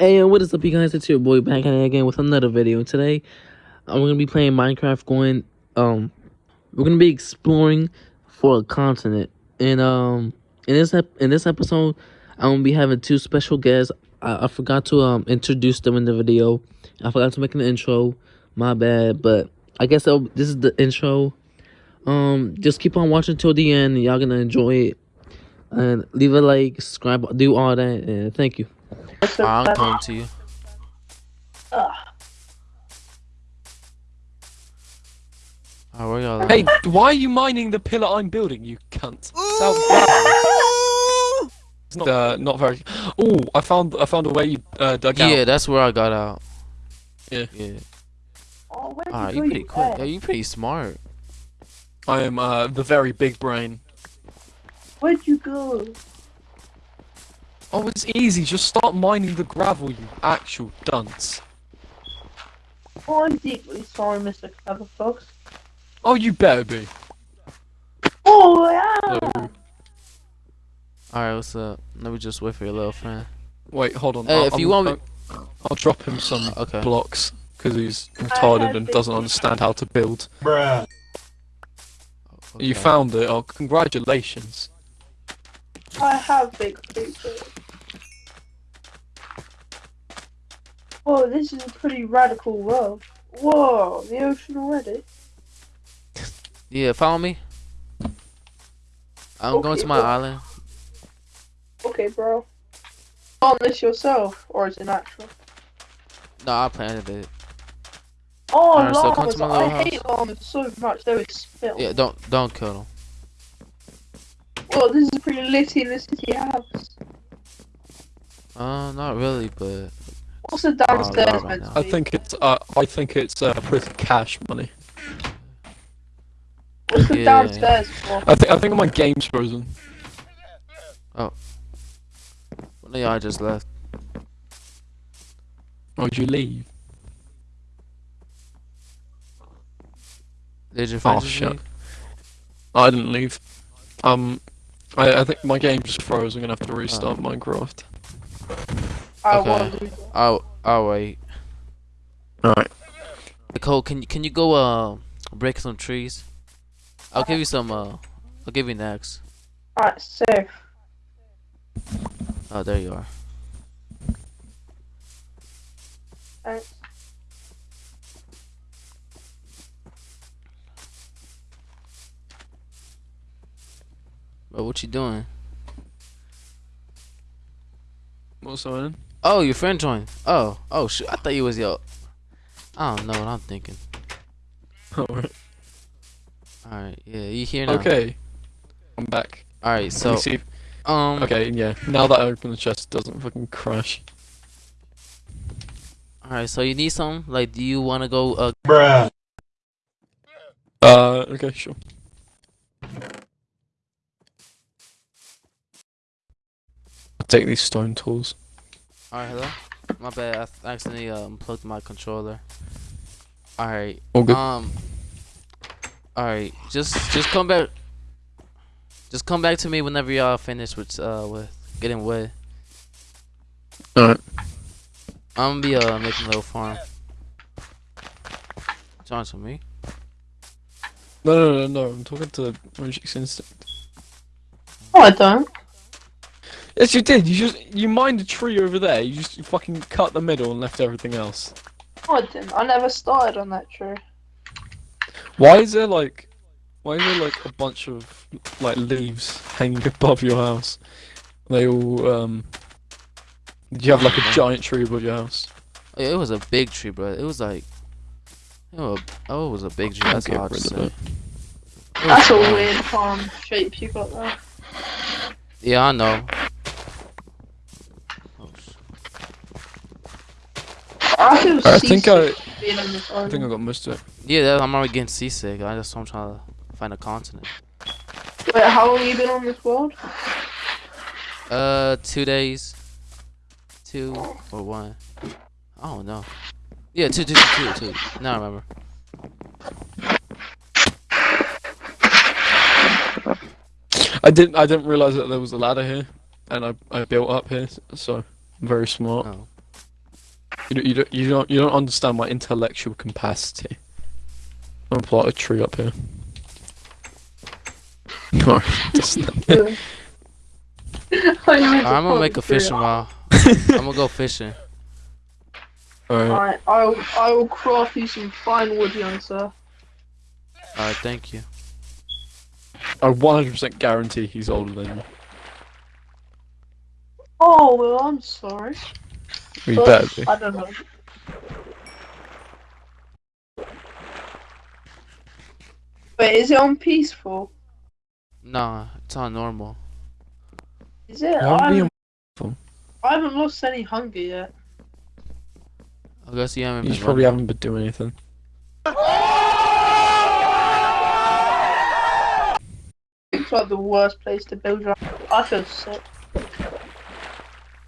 Hey, what is up, you guys? It's your boy back at it again with another video. Today, I'm gonna be playing Minecraft. Going, um, we're gonna be exploring for a continent. And um, in this in this episode, I'm gonna be having two special guests. I, I forgot to um introduce them in the video. I forgot to make an intro. My bad, but I guess this is the intro. Um, just keep on watching till the end. Y'all gonna enjoy it. And leave a like, subscribe, do all that, and thank you. I'll come to you. Oh, where y'all? Hey, why are you mining the pillar I'm building, you cunt? South. It's not, uh, not very. Oh, I found I found a way you uh, dug yeah, out. that's where I got out. Yeah. Yeah. Oh, Alright, you you pretty you quick. Yeah, you pretty smart. I am uh, the very big brain. Where'd you go? Oh, it's easy. Just start mining the gravel, you actual dunce. Oh, I'm deeply sorry, Mr. Clever Fox. Oh, you better be. Oh, yeah! Alright, what's up? Let me just wait for your little friend. wait, hold on. Hey, I'll, if you I'm- want me- I'll, I'll drop him some uh, Okay. blocks because he's retarded and doesn't understand how to build. Okay. You found it. Oh, congratulations. I have big feet. Oh, this is a pretty radical world. Whoa, the ocean already? Yeah, follow me. I'm going to my well- island. Okay, bro. On this yourself, or is it natural? No, I planted it. Oh, so llamas! to I little hate llamas so much, they would spill. Yeah, don't don't kill them. Well, this is pretty litty in the city house. Uh, not really, but What's the downstairs meant now. to I think it's uh, I think it's uh, with cash money. What's the Yeah. downstairs for? I think I think my game's frozen. one of y'all just left. Oh, did you leave? Did your Oh friends just shit. leave? I didn't leave. Um, I, I think my game just froze. I'm gonna have to restart Oh. Minecraft. I Okay. want to do that. I'll I'll wait. Alright. Nicole, can you can you go uh break some trees? I'll give you some uh I'll give you next. Alright, safe. Oh, there you are. Thanks. But what you doing? What's on? Oh, your friend joined. Oh, oh shoot! I thought you was your. I don't know what I'm thinking. Alright. All right, yeah, you here now? Okay. I'm back. All right, Let so me see. if- um, Okay, yeah. Now that I open the chest, it doesn't fucking crash. all right, so you need some. Like, do you want to go? Uh, Uh, okay, sure. I'll take these stone tools. All right, hello. My bad. I accidentally uh, unplugged my controller. All right. All good. Um. All right, just just come back. Just come back to me whenever y'all finish with uh with getting wood. Alright. I'm gonna be uh making a little farm. John to me. No, no, no, no. I'm talking to Magic's Instinct. No, I don't. Yes, you did. You just you mined a tree over there. You just fucking cut the middle and left everything else. No, I didn't. I never started on that tree. Why is there like, why is there like a bunch of like leaves hanging above your house? They all um. Did you have like a giant tree above your house? Oh, it was a big tree, bro. It was like, it was, oh, it was a big tree. That's get hard to say. it. It was That's a weird farm shape you got there. Yeah, I know. Oh, sh- I I think I, seasick being on this I think I got most of it. yeah, I'm already getting seasick. I just I'm trying to find a continent. Wait, how long have you been on this world? Uh, two days, two or one. I don't know. Yeah, two, two, two, two, two. Now I remember. I didn't. I didn't realize that there was a ladder here, and I I built up here, so I'm very smart. Oh. You don't, you don't, you don't, you don't understand my intellectual capacity. I'm gonna plot a tree up here. Alright, just I'm I'm gonna make a fishing rod. I'm gonna go fishing. Alright. Alright, I'll I will craft you some fine wood, young sir. Alright, thank you. I 100% guarantee he's older than you. Oh well, I'm sorry. You But better be. I don't know. Wait, is it on peaceful? Nah, it's on normal. Is it? Why I we haven't, I haven't lost any hunger yet. I guess you haven't You been probably running. haven't been doing anything. It's like the worst place to build your. I feel sick.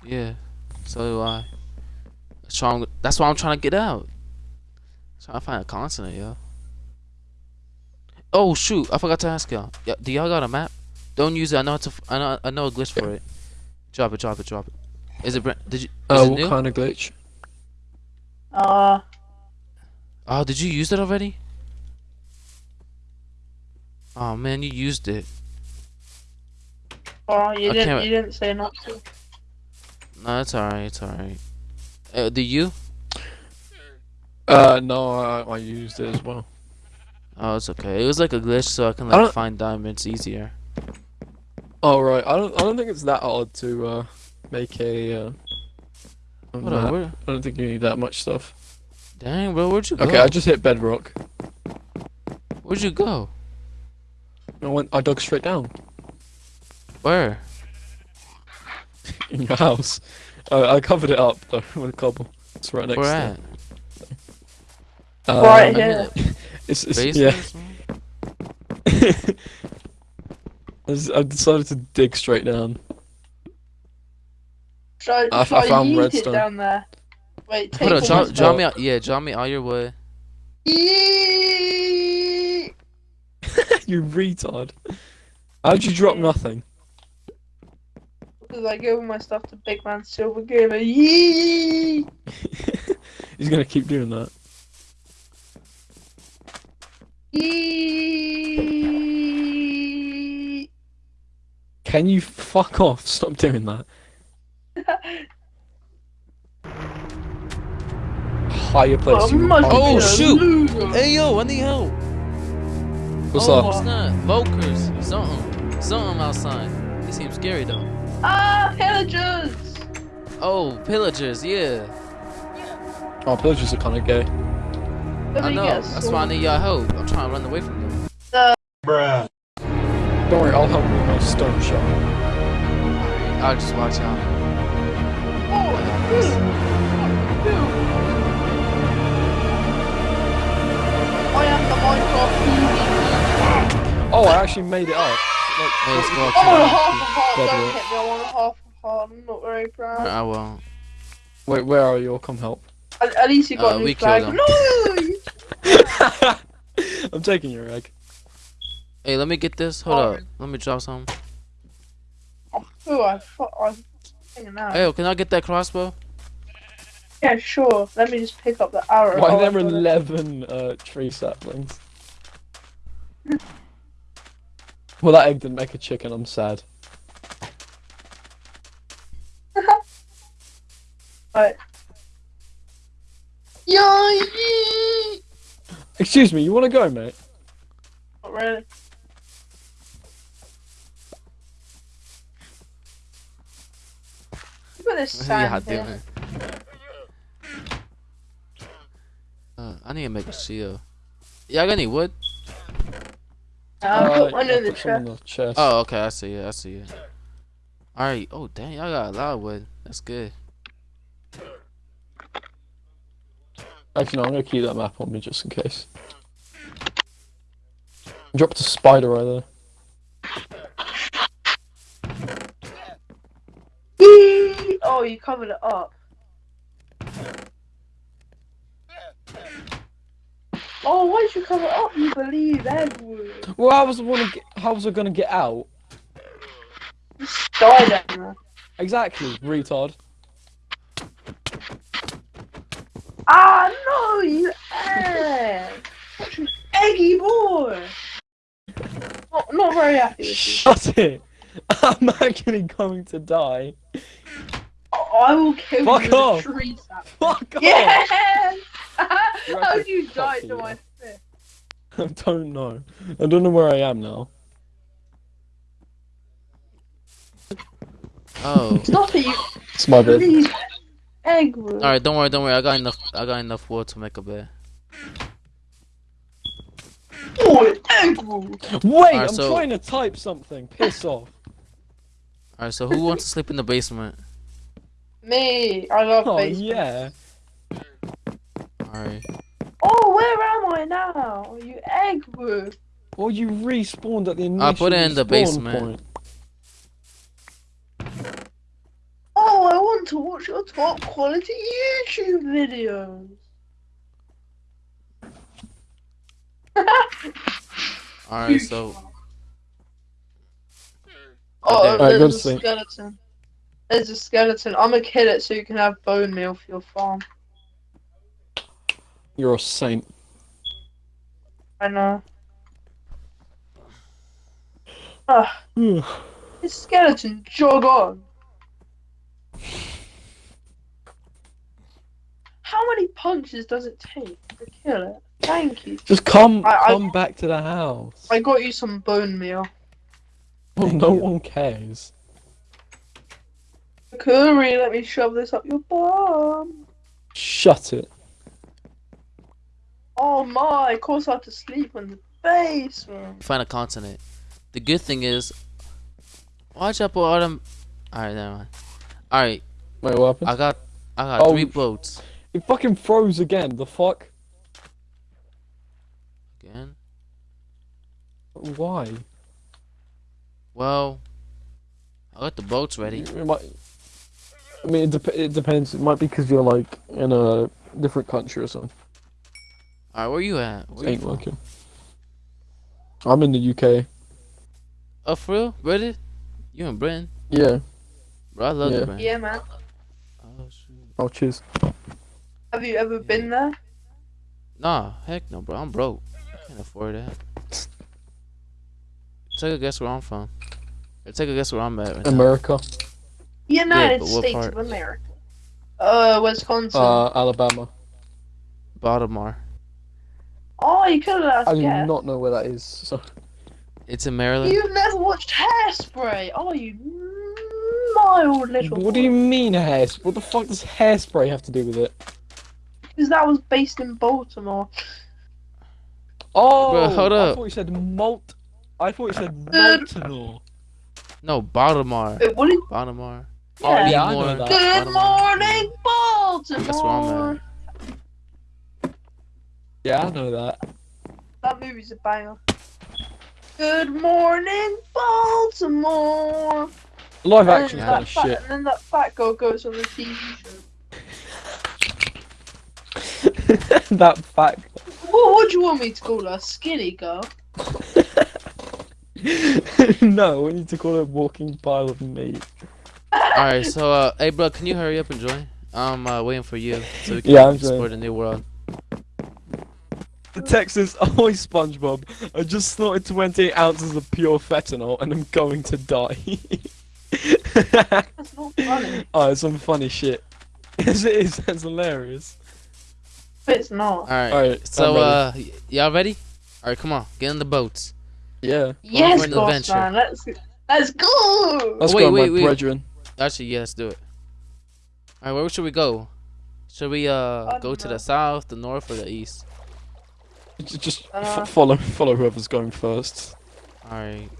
Yeah, so do I. That's why I'm, that's why I'm trying to get out. Trying to find a continent, yo. Oh shoot! I forgot to ask y'all. Yeah, do y'all got a map? Don't use it. I know it's a. f- I know. I know a glitch for it. Drop it. Drop it. Drop it. Is it? br- Did you? Is Uh, what new? kind of glitch? Uh, Oh, did you use it already? Oh man, you used it. oh, you I didn't. can't- You didn't say not to. No, it's alright. It's alright. Uh, do you? Uh, no, I, I used it as well. Oh, it's okay. It was like a glitch, so I can like don't- find diamonds easier. Oh right, I don't, I don't think it's that hard to uh make a. Uh, What? I don't think you need that much stuff. Dang, bro, where'd you go? Okay, I just hit bedrock. Where'd you go? I went, I dug straight down Where? in your house. I, I covered it up though with cobble. It's right next Where to at? it. Uh, Right here. It's, it's yeah. I just- I decided to dig straight down. Should I, I f- should I I, found redstone. it down there? Wait, take Hold on, all draw, my draw stuff. me out. Yeah, draw me all your wood. Yeet! you retard. How'd you drop nothing? Because I gave all my stuff to Big Man Silver Gamer. Yee! He's gonna keep doing that. Yee! Can you fuck off? Stop doing that. Higher place. Oh, you Oh, be a place. shoot. Hey yo, I need help. What's oh, up? what's that? Volkers. Something. Something outside. It seems scary though. Ah, pillagers! Oh, pillagers. Yeah. Oh, pillagers are kind of gay. I know. That's why I need y'all help. I'm trying to run away from them. Don't worry, I'll help you with my stone shot. I'll just watch out. Oh, dude. Dude. I am the Minecraft Oh, I actually made it up. Like, Hey, let's go up I a half a heart, don't hit me, I want a half a heart, I'm not very proud. I won't. Wait, where are you? I'll come help. At, at least you got Uh, a new we flag. him. No! I'm taking your egg. Hey, let me get this. Hold Oh. up. Let me drop some. Oh, I thought I was hanging out. Hey, can I get that crossbow? Yeah, sure. Let me just pick up the arrow. Why Oh, there got 11 uh, tree saplings? well, that egg didn't make a chicken. I'm sad. Right. Yay! Excuse me, you want to go, mate? Not really. Look at this sand yeah, here. Uh, I need to make a seal. Y'all got any wood? Uh, I put Uh, one in the put some in chest. the chest. Oh, okay. I see it. I see it. All right. Oh, dang. Y'all got a lot of wood. That's good. Actually, no, I'm gonna keep that map on me just in case. Dropped a spider right there. Oh, you covered it up. Oh, why did you cover up? You believe Edward? Well, how was I wanna get? How was I gonna get out? Just die down. Exactly, retard. Ah no, you egg! You eggy boy! Not, not very happy. Shut it! I'm actually going to die. I will kill Fuck you with off. tree sap. Fuck off! Yes! You're How actually did you die fucking to my off. fist? I don't know. I don't know where I am now. Oh. Stop it, you It's my bed. please. Egg room. All right, don't worry, don't worry. I got enough. I got enough wood to make a bed. Oh, egg room. Wait, Alright, I'm so- trying to type something. Piss off. All right, so who wants to sleep in the basement? Me. I love Oh basement. yeah. All right. Oh, where am I now? You egg room. Well, you respawned at the initial I put it in the basement. point. Oh, I want to watch your top quality YouTube videos. All right, so Oh, Okay. Alright, to there's a skeleton. There's a skeleton. I'm gonna kill it so you can have bone meal for your farm. You're a saint. I know. Ah, this skeleton, jog on. How many punches does it take to kill it? Thank you. Just come, I- I- come back to the house. I got you some bone meal. Well, no one cares. Curry, let me shove this up your bum. Shut it. Oh my, of course I have to sleep in the basement. find a continent. The good thing is, watch out for all them. All right, never mind. All right, Wait, what happened? I got, I got Oh, three boats. It fucking froze again. The fuck? Again. Why? Well, I got the boats ready. It might. I mean, it, dep- it depends. It might be because you're like in a different country or something. All right, where you at? Where you Ain't from? working. I'm in the UK. Oh, for real? Britain? You in Britain? Yeah. Bro, I love Yeah. Britain. Yeah, man. Oh shoot. Oh, cheers. Have you ever been there? Nah, heck no, bro. I'm broke. I can't afford that. Take a guess where I'm from. Or take a guess where I'm at right now. America. United but what States part? of America. Uh, Wisconsin. Uh, Alabama. Baltimore. Oh, you could have asked. I asked do guess. not know where that is. So. It's in Maryland. You've never watched Hairspray, oh you mild little What do you mean hairspray? What the fuck does hairspray have to do with it? Because that was based in Baltimore. Oh, Bro, hold up. I thought you said malt. I thought you said Good. Baltimore. No, Baltimore. Wait, what did Baltimore. Oh, Yeah. yeah, I know Baltimore. that. Good morning, Baltimore! That's where I'm at. Yeah, I know that. That movie's a banger. Good morning, Baltimore! Live And action then kind of fat- shit. And then that fat girl goes on the TV show. that fact. What would you want me to call her? Skinny girl? no, we need to call it a walking pile of meat. All right, so uh, hey, bro, can you hurry up and join? I'm uh, waiting for you so we can Yeah, I'm explore the new world. The text is, oh, SpongeBob, I just snorted 28 ounces of pure fentanyl and I'm going to die. That's not funny. oh, it's some funny shit. Yes, it is. That's hilarious. It's not. All right. Alright, so uh, y'all ready? All right, come on, get in the boats. Yeah. Yes, boss man. Let's let's go. Let's wait, go, wait, my wait. brethren. Actually, yeah, let's do it. All right, where should we go? Should we uh go don't to the south, the north, or the east? J- Just Uh. f- follow, follow whoever's going first. All right.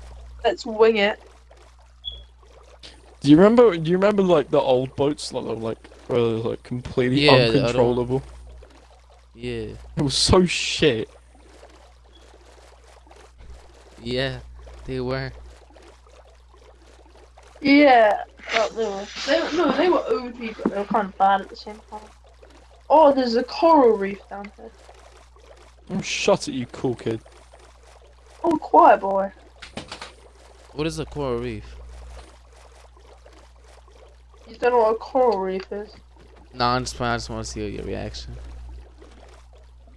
Let's wing it. Do you remember? Do you remember like the old boats, like, like where they're like completely Yeah, the other uncontrollable? Yeah. It was so shit. Yeah. They were. Yeah. Oh, they were. They were, no, they were OP, but they were kind of bad at the same time. Oh, there's a coral reef down here. Oh, I'm shot at you, cool kid. Oh, quiet boy. What is a coral reef? You don't know what a coral reef is? Nah, I'm just. I just want to see your reaction.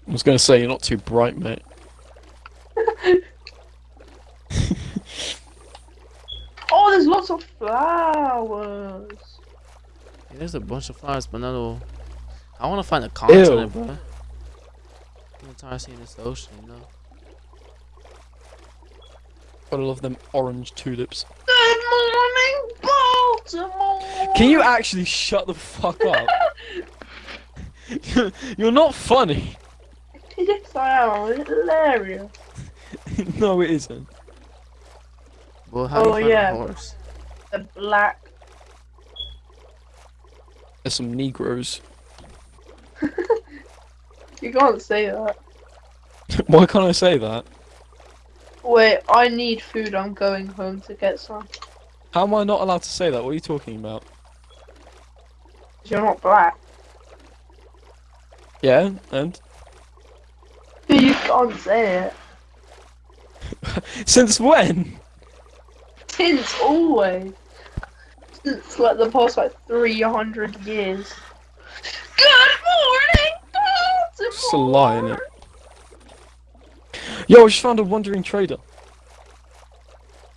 I was gonna say you're not too bright, mate. Oh, there's lots of flowers. Yeah, there's a bunch of flowers, but not all. I want to find a continent, bro. I'm tired of seeing this ocean, you know. Gotta love them orange tulips. Good morning, Baltimore. Can you actually shut the fuck up? You're not funny. Yes, I am. It's hilarious. no, it isn't. Well, how do Oh, you find yeah. a horse? The black. There's some Negroes. You can't say that. Why can't I say that? Wait, I need food. I'm going home to get some. How am I not allowed to say that? What are you talking about? You're not black. Yeah, and You can't say it. since when? Since always. Since like the past like 300 years. Good morning, Baltimore. Just a lie, innit? Yo, I just found a wandering trader.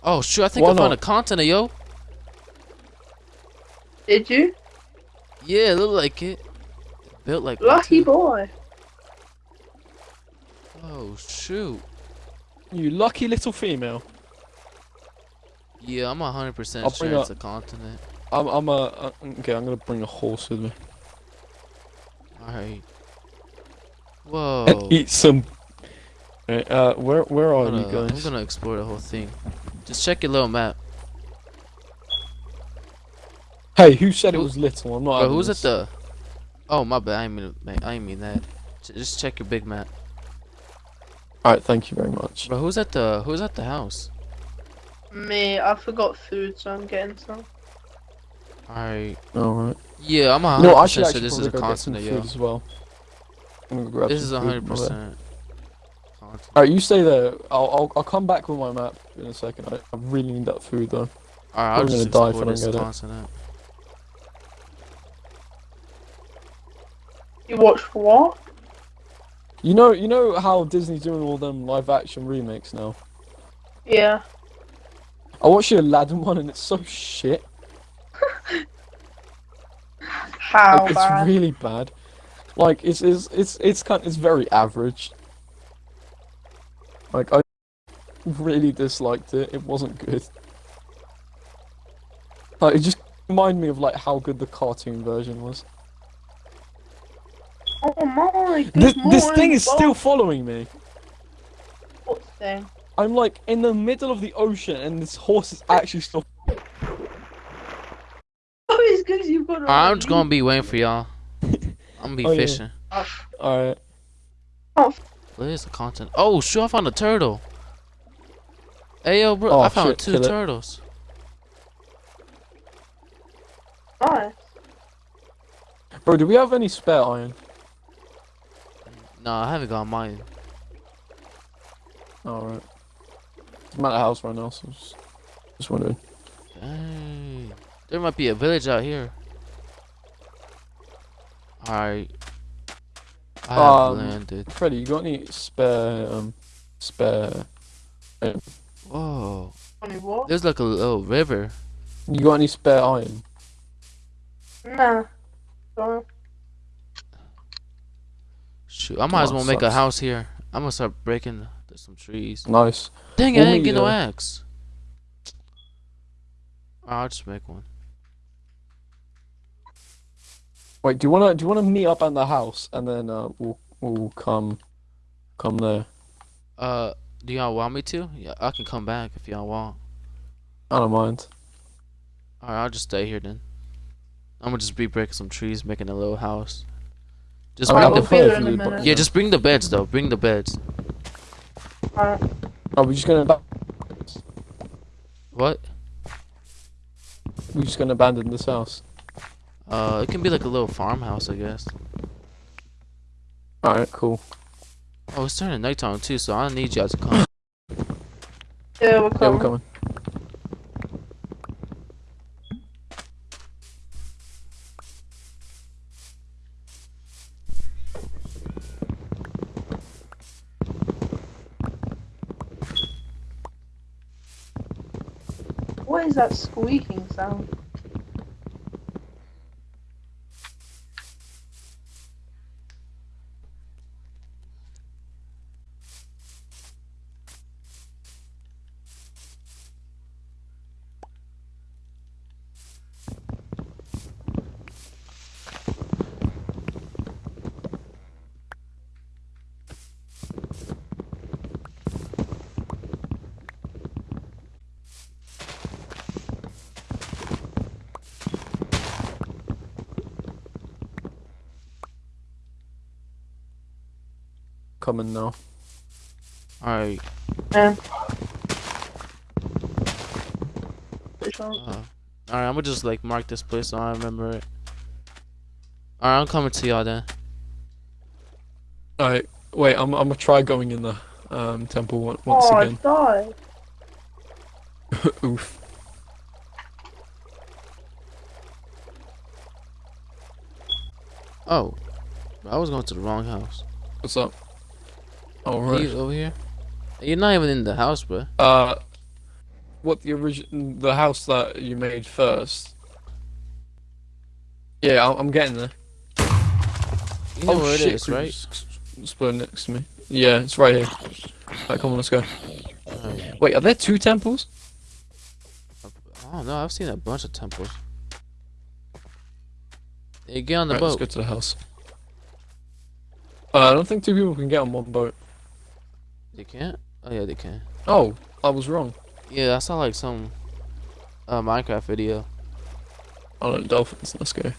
Oh, shoot, I think Why I found not? a continent, yo. Did you? Yeah, it look like it. Built like one, Lucky boy. Oh, shoot. You lucky little female. Yeah, I'm 100% I'll sure bring it's a continent. I'm, I'm a. Uh, okay, I'm gonna bring a horse with me. Alright. Whoa. And eat some. Alright, Uh, where where are I'm you gonna, I'm gonna explore the whole thing. Just check your little map. Hey, who said it was little? I'm not. Bro, having who's at the... Oh, my bad. I ain't mean, I mean that. Just check your big map. Alright, thank you very much. Bro, who's at the... Who's at the house? Me, I forgot food, so I'm getting some. Alright. Alright. Yeah, I'm 100% No, I should sure actually this is a constant, get some continent, food yo. as well. I'm gonna grab This is some food 100% from there. continent. Alright, you stay there. I'll, I'll I'll come back with my map in a second. I, I really need that food though. Alright, I'll I'm just gonna die if I don't get it. continent. You watched what? You know you know how Disney's doing all them live action remakes now. Yeah. I watched the Aladdin one and it's so shit. How Like, it's bad? really bad. Like it's it's it's it's kind it's very average. Like I really disliked it. It wasn't good. Like it just reminded me of like how good the cartoon version was. Oh my! This this thing morning, is still following me. What thing? I'm like in the middle of the ocean and this horse is actually still. Oh, it's because you've got. a I'm just gonna be waiting for y'all. I'm gonna be Oh, yeah. fishing. Alright. What is the content? Oh, shoot, I found a turtle. Hey, yo, bro, Oh, I found shit, two turtles. Nice. Bro, do we have any spare iron? No, I haven't got mine. Alright. I'm at a house right now, so just, just wondering. Dang. There might be a village out here. Alright. I have Um, landed. Freddy, you got any spare um spare Whoa. Funny what? There's like a little river. you got any spare iron? Nah. Sorry. Shoot, I might as Oh, well make a house here. I'm gonna start breaking there's some trees. Nice. Dang it, I didn't get no uh, axe. I'll just make one. Wait, do you wanna do you wanna meet up at the house and then uh we'll we'll come come there. Uh, do y'all want me to? Yeah, I can come back if y'all want. I don't mind. Alright, I'll just stay here then. I'm gonna just be breaking some trees, making a little house. Just bring the pray there for in a you, but- yeah, just bring the beds though. Bring the beds. Alright. Are we just gonna What? We're just gonna abandon this house? Uh, it can be like a little farmhouse, I guess. Alright, cool. Oh, it's turning nighttime too, so I don't need y'all to come. Yeah, we're coming. Yeah, we're coming. What is that squeaking sound? Coming now. Alright. Which one? Uh, Alright, I'm gonna just like mark this place so I remember it. Alright, I'm coming to y'all then. Alright, wait, I'm I'm gonna try going in the um temple on- once oh, again. I died. Oof. Oh. I was going to the wrong house. What's up? Oh Are you over here? You're not even in the house, bro. Uh, what the original, The house that you made first. Yeah, I'm, I'm getting there. You know oh where it shit! is, right? Split next to me. Yeah, it's right here. Right, come on, let's go. Alright. Wait, are there two temples? Oh don't. I've seen a bunch of temples. Hey, get on the Right, let's go to the house. Uh, I don't think two people can get on one boat. They can't? Oh yeah, they can. Oh, I was wrong. Yeah, I saw like some uh, Minecraft video. Oh no, dolphins. Let's go.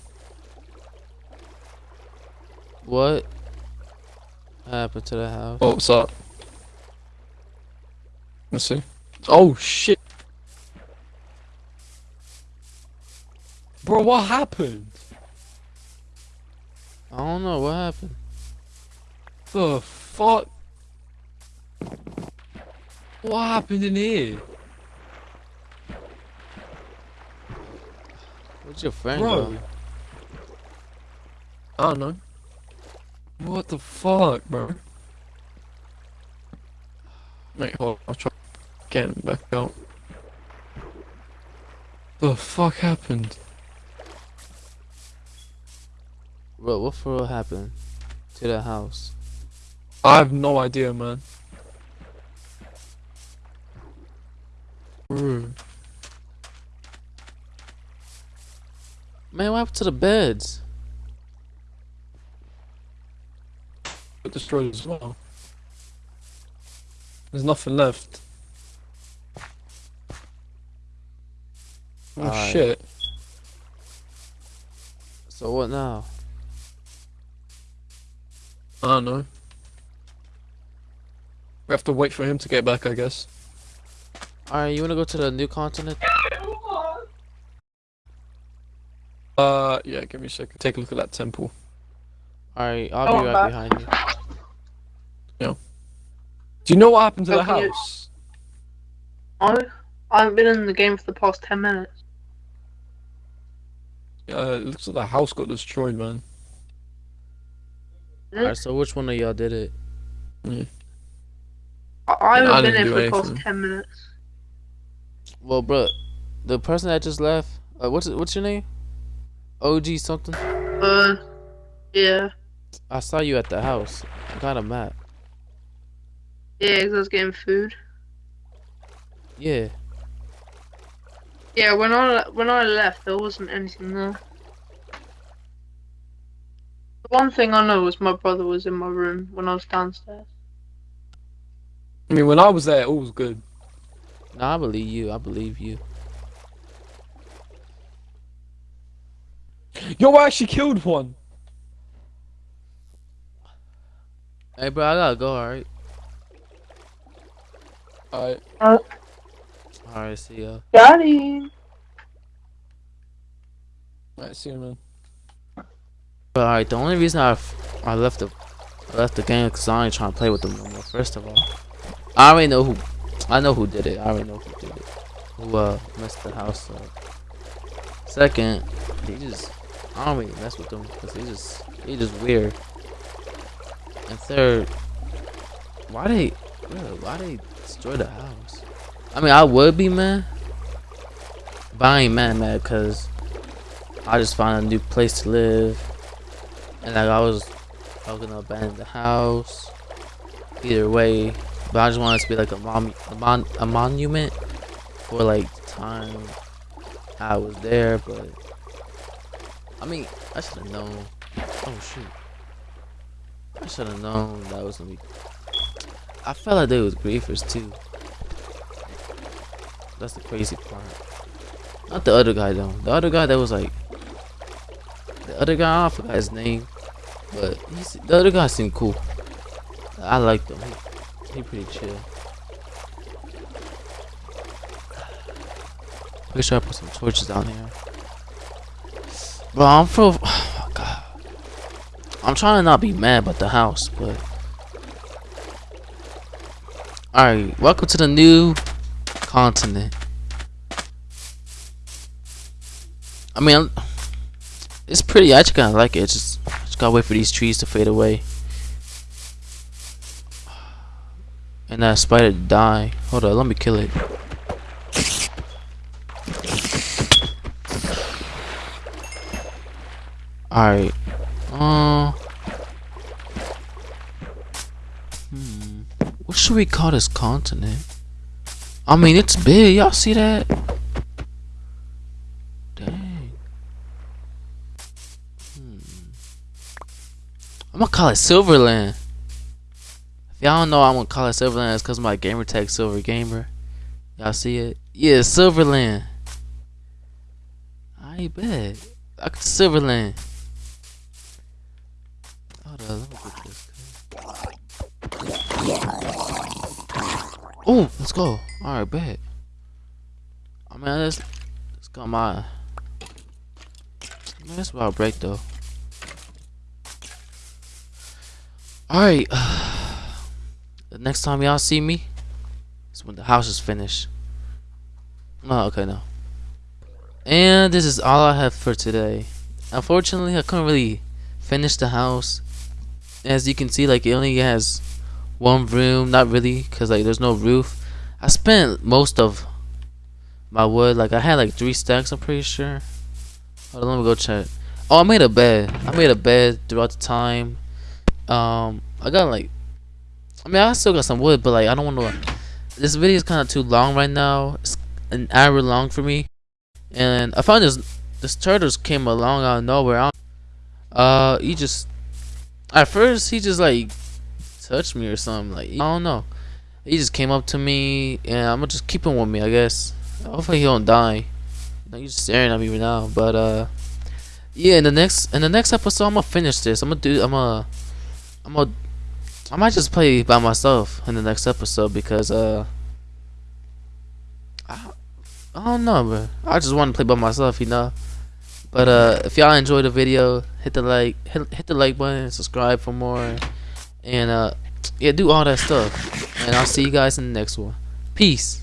What happened to the house? Oh, what's up? Let's see. Oh shit. Bro, what happened? I don't know what happened. The fuck? What happened in here? What's your friend Bro. go? I don't know. What the fuck, bro? Wait, hold on. I'll try getting back out. What the fuck happened? Bro, what for happened to the house? I have no idea, man. Man, what happened to the beds? Got destroyed as well. There's nothing left. Oh Alright. shit. So what now? I don't know. We have to wait for him to get back, I guess. Alright, you wanna go to the new continent? Uh, yeah, give me a second. Take a look at that temple. Alright, Oh, I'll be right back. behind you. Yeah. Do you know what happened to the can you- house? I, I haven't been in the game for the past 10 minutes. Uh, it looks like the house got destroyed, man. Alright, so which one of y'all did it? I, I haven't I been didn't in for the past anything. 10 minutes. Well, bro, the person that just left. Uh, what's what's your name? OG something. Uh, yeah. I saw you at the house. I got a map. Yeah, 'cause I was getting food. Yeah. Yeah, when I when I left, there wasn't anything there. The one thing I know was my brother was in my room when I was downstairs. I mean, when I was there, all was good. Nah, I believe you. I believe you. Yo, I actually killed one. Hey, bro, I gotta go. All right. Alright. All right. See ya. Daddy! Alright, see you, man. But all right, the only reason I I left the I left the game because I ain't trying to play with them no more. First of all, I already know who I know who did it. I already know who did it. Who uh messed the house up. Second, they just I don't really mess with them because they just they just weird. And third, why they bro, why they destroy the house? I mean, I would be man, But I ain't mad mad because I just found a new place to live. And like I was I was gonna abandon the house. Either way. But I just wanted it to be like a mom a, mon a monument for like time I was there, but I mean I should have known. Oh shoot. I should have known that was gonna be I felt like they was griefers too. That's the crazy part. Not the other guy though. The other guy that was like the other guy I forgot his name. But the other guy seemed cool. I liked him. He, pretty chill. Make sure I put some torches down here. Bro, I'm for. Oh God. I'm trying to not be mad about the house, but. Alright, welcome to the new continent. I mean, it's pretty. I just kind of like it. Just, just gotta wait for these trees to fade away. And that spider die. Hold on, let me kill it. Alright. Uh. Hmm. What should we call this continent? I mean, it's big. Y'all see that? Dang. Hmm. I'm gonna call it Silverland. Y'all don't know, I'm gonna call it Silverland. It's because my gamer tag Silver Gamer. Y'all see it? Yeah, Silverland. I bet. Like Silverland. Hold on, let me get this. Oh, let's go. Alright, bet. I mean, let's, let's go my. Man, that's about break though. Alright. the next time y'all see me is when the house is finished. Oh, okay, no. And this is all I have for today. Unfortunately, I couldn't really finish the house. As you can see, like, it only has one room. Not really, because, like, there's no roof. I spent most of my wood. Like, I had, like, three stacks, I'm pretty sure. Hold on, let me go check. Oh, I made a bed. I made a bed throughout the time. Um, I got, like... I mean, I still got some wood, but, like, I don't want to... This video is kind of too long right now. It's an hour long for me. And I found this this turtles came along out of nowhere. Uh, he just at first he just like touched me or something. Like I don't know. He just came up to me, and I'm gonna just keep him with me. I guess. Hopefully he don't die. You know, he's staring at me right now. But uh, yeah. In the next in the next episode, I'm gonna finish this. I'm gonna do. I'm gonna. I'm gonna. I might just play by myself in the next episode because uh. I, I don't know, bro. I just want to play by myself, you know. But uh, if y'all enjoyed the video, hit the like, hit, hit the like button, subscribe for more, and uh, yeah, do all that stuff. And I'll see you guys in the next one. Peace.